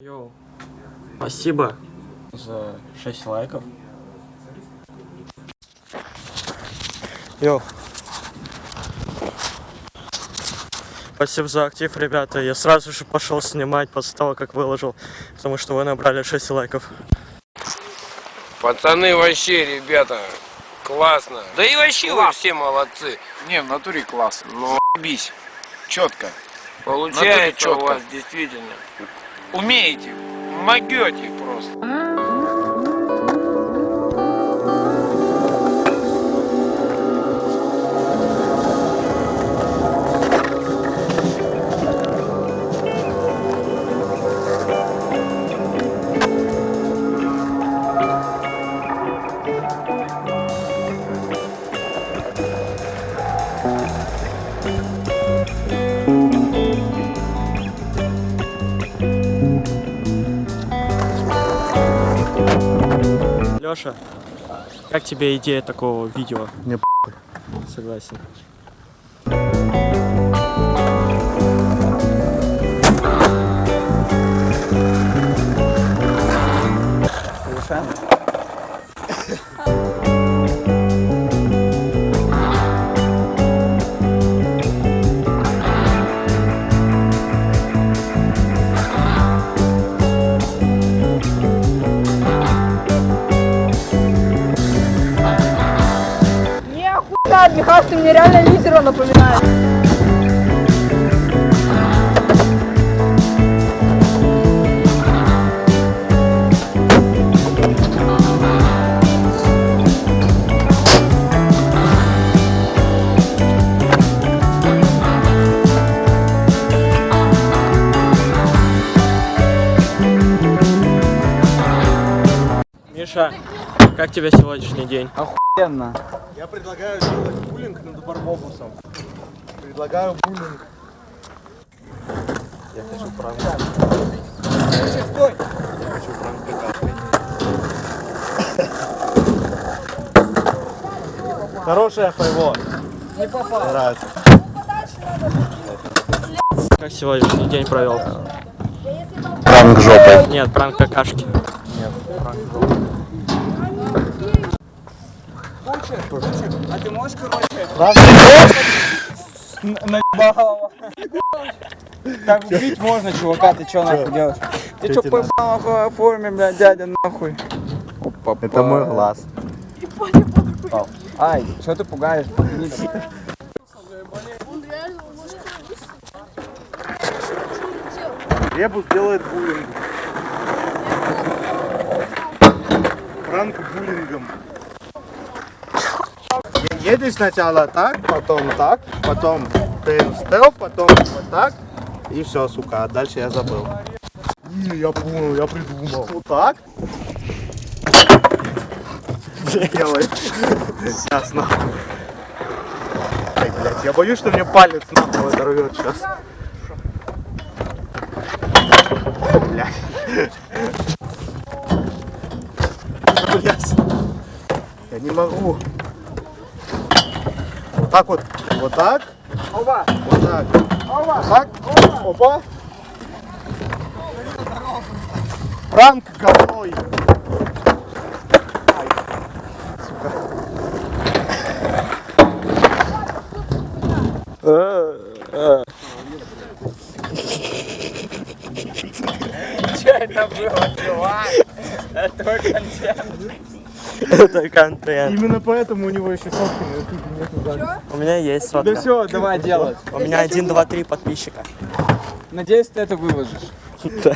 Йоу. Спасибо за 6 лайков. Йоу. Спасибо за актив, ребята. Я сразу же пошел снимать после того, как выложил, потому что вы набрали 6 лайков. Пацаны вообще, ребята, классно. Да и вообще вы все молодцы. Не, в натуре класс. Ну, Бись. Четко. получается у чётко. вас действительно. Умеете. Могете просто. Лёша, как тебе идея такого видео? Мне Согласен. Не Михас, ты мне реально лидера напоминаешь. Миша, как тебе сегодняшний день? Охуенно. Я предлагаю сделать буллинг над Барбобусом. Предлагаю буллинг. Я хочу пранк. Стой! Я хочу пранк прекрасный. Хорошая файво. Не попал. Нравится. Как сегодняшний день провел? Пранк жопой. Нет, пранк какашки. А ты можешь, короче, наебалово? Так убить можно, чувака, ты чё нахуй делаешь? Ты чё поебал нахуй в форме, блядь, дядя, нахуй? Опа, Это мой глаз. Ай, чё ты пугаешь? Ребус делает буллинг. Пранк буллингом. Едешь сначала так, потом так, потом ты стел, потом вот так. И все, сука, а дальше я забыл. Не, я понял, я придумал. Вот так. Делай. Сейчас нахуй. Ай, блядь, я боюсь, что мне палец нахуй оторвет сейчас. Блядь. Блядь. Я не могу. Так вот. Вот так. Опа, Вот так. Вот так. Опа. Пранк говной. Чё это было, чувак? Это контент. Это контент. Именно поэтому у него еще сотки на ютубе нету даже. У меня есть Да сотка. все, давай делать. У меня один, два, три подписчика. Надеюсь, ты это выложишь.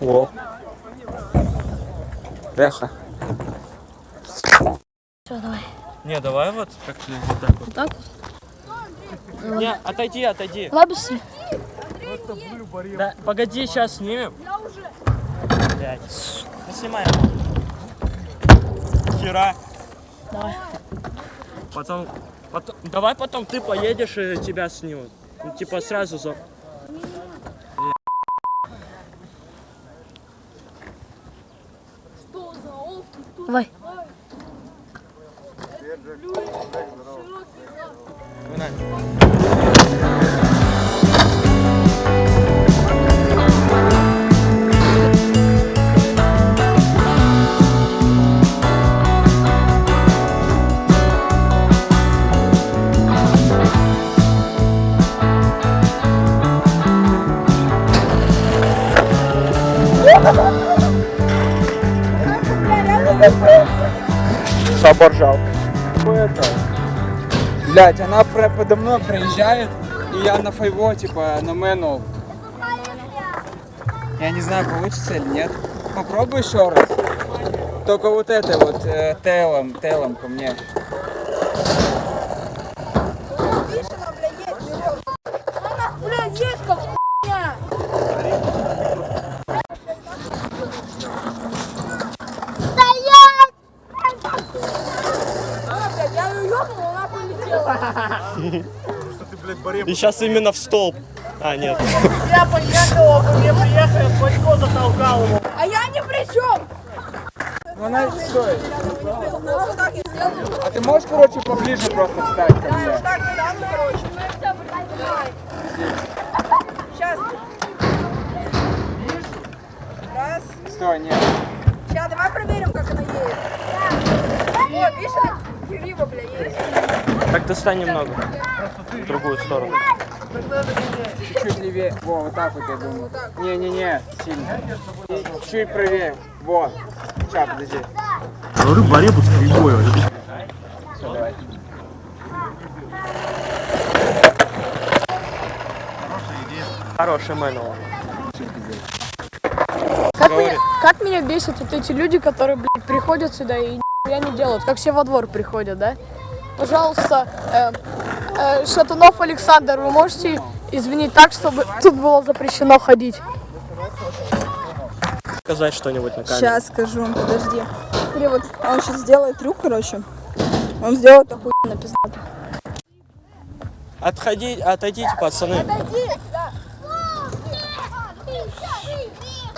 Во. Леха. Все, давай. Не, давай вот как-то вот так вот. Так вот. Не, отойди, отойди. Быстрее. Да, погоди, сейчас снимем. Блядь. Ну, снимаем. Хера. Давай. Потом, потом, давай потом ты поедешь и тебя снимут. Ну, типа сразу за... Давай. Погнали. Собор жалко. Это... Блять, она подо мной проезжает, и я на файво, типа, на мэнул. Я не знаю, получится или нет. Попробуй еще раз. Только вот это вот, э, телом, телом ко мне. Блядь, я ее ёбнул, она полетела. И сейчас именно в столб. А, нет. А я ни при чем. Ну она я сделаю. А ты можешь, короче, поближе просто встать ко мне? Вот так встану, короче. Сейчас. Стой, нет. Сейчас, давай проверим, как она едет. Вот, видишь, она криво, бля, есть. Так достань немного. В другую сторону. Чуть левее. Во, вот так вот я думаю. Не-не-не, сильно. Чуть правее. Во. Сейчас, подожди. Говорю, баребу с кривой. Все, давай. Хороший мануал. Как меня, как меня бесят вот эти люди, которые, блядь, приходят сюда и я не делают, как все во двор приходят, да? Пожалуйста, э, э, Шатунов Александр, вы можете извинить так, чтобы тут было запрещено ходить? Сказать что-нибудь на камеру. Сейчас скажу, подожди. Смотри, вот он сейчас сделает трюк, короче. Он сделает охуенно пиздато. Отходи, отойдите, пацаны.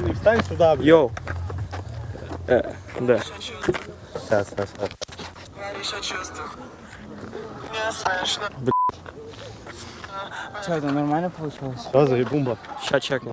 Арестованный, встань сюда, блин. Йоу. Э, да. Сейчас, сейчас, Что, это нормально получилось? Сейчас заебумба. Сейчас чекнем.